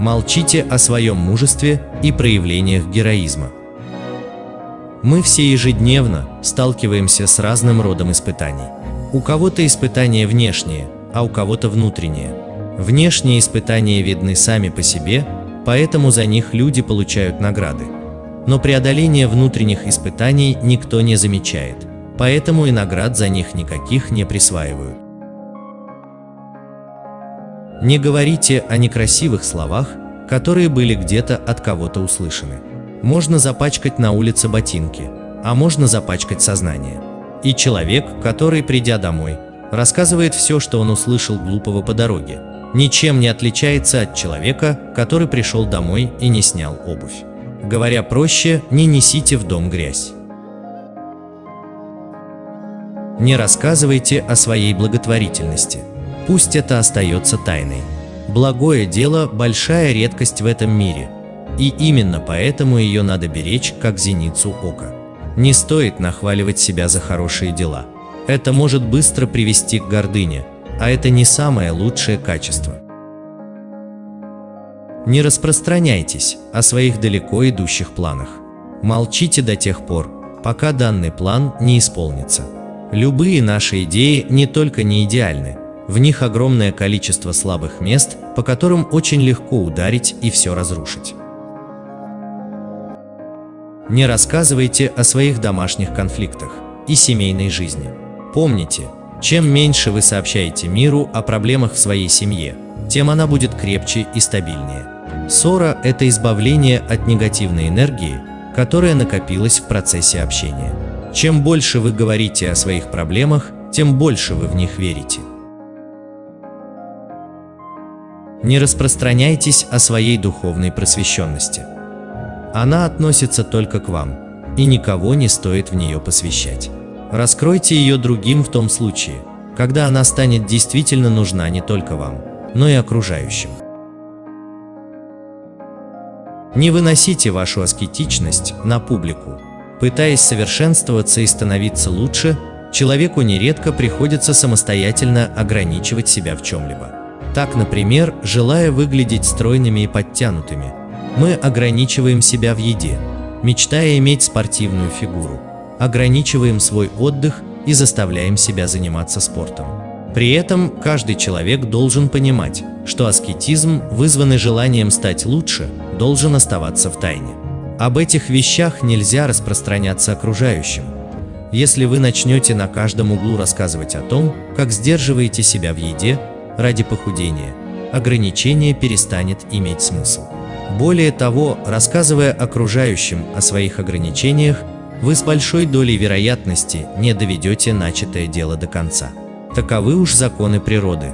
Молчите о своем мужестве и проявлениях героизма. Мы все ежедневно сталкиваемся с разным родом испытаний. У кого-то испытания внешние, а у кого-то внутренние. Внешние испытания видны сами по себе, поэтому за них люди получают награды. Но преодоление внутренних испытаний никто не замечает, поэтому и наград за них никаких не присваивают. Не говорите о некрасивых словах, которые были где-то от кого-то услышаны. Можно запачкать на улице ботинки, а можно запачкать сознание. И человек, который, придя домой, рассказывает все, что он услышал глупого по дороге, ничем не отличается от человека, который пришел домой и не снял обувь. Говоря проще, не несите в дом грязь. Не рассказывайте о своей благотворительности. Пусть это остается тайной. Благое дело – большая редкость в этом мире, и именно поэтому ее надо беречь, как зеницу ока. Не стоит нахваливать себя за хорошие дела. Это может быстро привести к гордыне, а это не самое лучшее качество. Не распространяйтесь о своих далеко идущих планах. Молчите до тех пор, пока данный план не исполнится. Любые наши идеи не только не идеальны, в них огромное количество слабых мест, по которым очень легко ударить и все разрушить. Не рассказывайте о своих домашних конфликтах и семейной жизни. Помните, чем меньше вы сообщаете миру о проблемах в своей семье, тем она будет крепче и стабильнее. Ссора – это избавление от негативной энергии, которая накопилась в процессе общения. Чем больше вы говорите о своих проблемах, тем больше вы в них верите. Не распространяйтесь о своей духовной просвещенности. Она относится только к вам, и никого не стоит в нее посвящать. Раскройте ее другим в том случае, когда она станет действительно нужна не только вам, но и окружающим. Не выносите вашу аскетичность на публику. Пытаясь совершенствоваться и становиться лучше, человеку нередко приходится самостоятельно ограничивать себя в чем-либо. Так, например, желая выглядеть стройными и подтянутыми, мы ограничиваем себя в еде, мечтая иметь спортивную фигуру, ограничиваем свой отдых и заставляем себя заниматься спортом. При этом каждый человек должен понимать, что аскетизм, вызванный желанием стать лучше, должен оставаться в тайне. Об этих вещах нельзя распространяться окружающим. Если вы начнете на каждом углу рассказывать о том, как сдерживаете себя в еде, ради похудения, ограничение перестанет иметь смысл. Более того, рассказывая окружающим о своих ограничениях, вы с большой долей вероятности не доведете начатое дело до конца. Таковы уж законы природы.